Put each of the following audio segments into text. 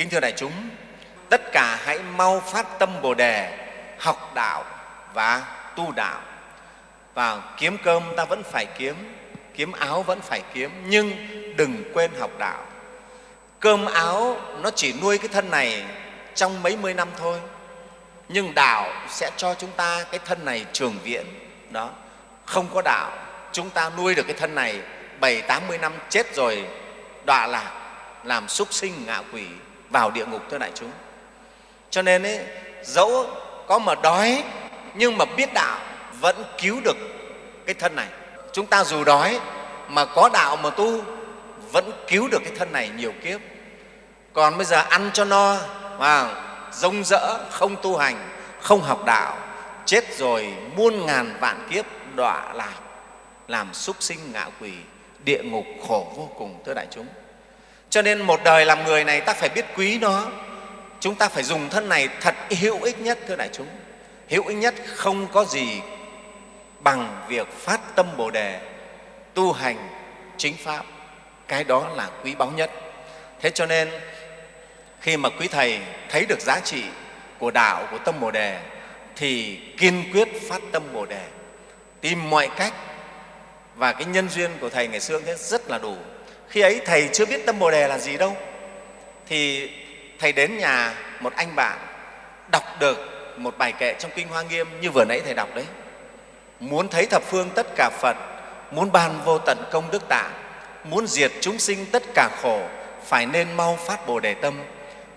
kính thưa đại chúng, tất cả hãy mau phát tâm bồ đề, học đạo và tu đạo. Và kiếm cơm ta vẫn phải kiếm kiếm áo vẫn phải kiếm, nhưng đừng quên học đạo. Cơm áo nó chỉ nuôi cái thân này trong mấy mươi năm thôi, nhưng đạo sẽ cho chúng ta cái thân này trường viễn. Đó, không có đạo, chúng ta nuôi được cái thân này bảy, tám mươi năm chết rồi, đọa lạc, làm súc sinh ngạ quỷ vào địa ngục thưa đại chúng. Cho nên ấy, dẫu có mà đói nhưng mà biết đạo vẫn cứu được cái thân này. Chúng ta dù đói mà có đạo mà tu vẫn cứu được cái thân này nhiều kiếp. Còn bây giờ ăn cho no và rông rỡ không tu hành không học đạo chết rồi muôn ngàn vạn kiếp đọa lạc làm súc sinh ngạ quỷ địa ngục khổ vô cùng thưa đại chúng cho nên một đời làm người này ta phải biết quý nó. Chúng ta phải dùng thân này thật hữu ích nhất, thưa đại chúng. Hữu ích nhất không có gì bằng việc phát tâm bồ đề, tu hành chính pháp. Cái đó là quý báu nhất. Thế cho nên, khi mà quý thầy thấy được giá trị của đạo, của tâm bồ đề, thì kiên quyết phát tâm bồ đề. Tìm mọi cách và cái nhân duyên của thầy ngày xưa thế, rất là đủ khi ấy thầy chưa biết tâm bồ đề là gì đâu. Thì thầy đến nhà một anh bạn đọc được một bài kệ trong kinh hoa nghiêm như vừa nãy thầy đọc đấy. Muốn thấy thập phương tất cả phật, muốn ban vô tận công đức tạng muốn diệt chúng sinh tất cả khổ, phải nên mau phát bồ đề tâm.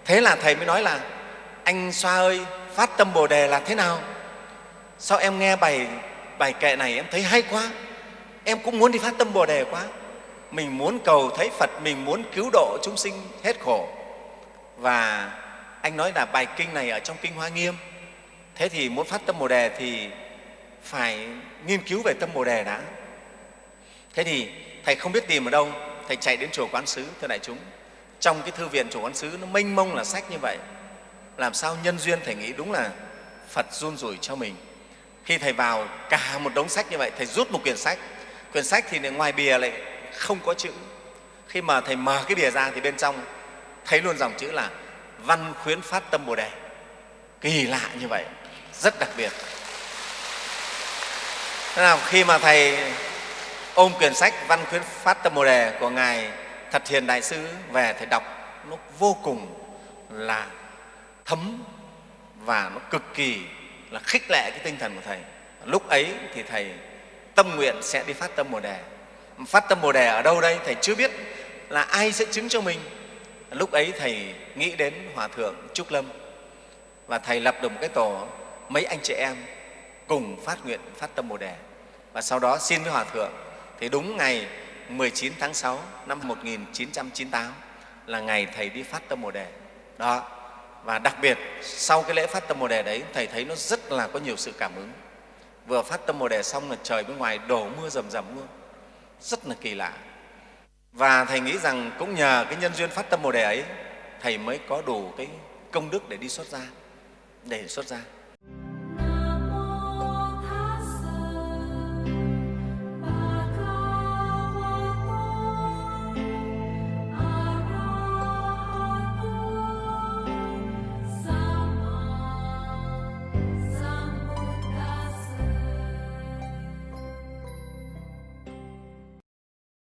Thế là thầy mới nói là, anh xoa ơi, phát tâm bồ đề là thế nào? Sao em nghe bài bài kệ này em thấy hay quá? Em cũng muốn đi phát tâm bồ đề quá mình muốn cầu thấy phật, mình muốn cứu độ chúng sinh hết khổ. Và anh nói là bài kinh này ở trong kinh hoa nghiêm. Thế thì muốn phát tâm bồ đề thì phải nghiên cứu về tâm bồ đề đã. Thế thì thầy không biết tìm ở đâu, thầy chạy đến chùa quán sứ, thưa đại chúng. Trong cái thư viện chùa quán sứ, nó mênh mông là sách như vậy. Làm sao nhân duyên thầy nghĩ đúng là phật run rủi cho mình. Khi thầy vào cả một đống sách như vậy, thầy rút một quyển sách. Quyển sách thì ngoài bìa lại không có chữ. Khi mà thầy mở cái bìa ra thì bên trong thấy luôn dòng chữ là văn khuyến phát tâm bồ đề. Kỳ lạ như vậy, rất đặc biệt. Thế nào, khi mà thầy ôm quyển sách văn khuyến phát tâm bồ đề của ngài thật hiền đại sư về, thầy đọc, nó vô cùng là thấm và nó cực kỳ là khích lệ cái tinh thần của thầy. Lúc ấy thì thầy tâm nguyện sẽ đi phát tâm bồ đề phát tâm bồ đề ở đâu đây? Thầy chưa biết là ai sẽ chứng cho mình. Lúc ấy thầy nghĩ đến hòa thượng trúc lâm và thầy lập được một cái tổ, mấy anh chị em cùng phát nguyện, phát tâm bồ đề. Và sau đó xin với hòa thượng. Thì đúng ngày 19 tháng 6 năm 1998 là ngày thầy đi phát tâm bồ đề. Đó. Và đặc biệt, sau cái lễ phát tâm bồ đề đấy, thầy thấy nó rất là có nhiều sự cảm ứng. Vừa phát tâm bồ đề xong là trời bên ngoài đổ mưa rầm rầm luôn rất là kỳ lạ. Và thầy nghĩ rằng cũng nhờ cái nhân duyên phát tâm bồ đề ấy, thầy mới có đủ cái công đức để đi xuất gia, để xuất gia.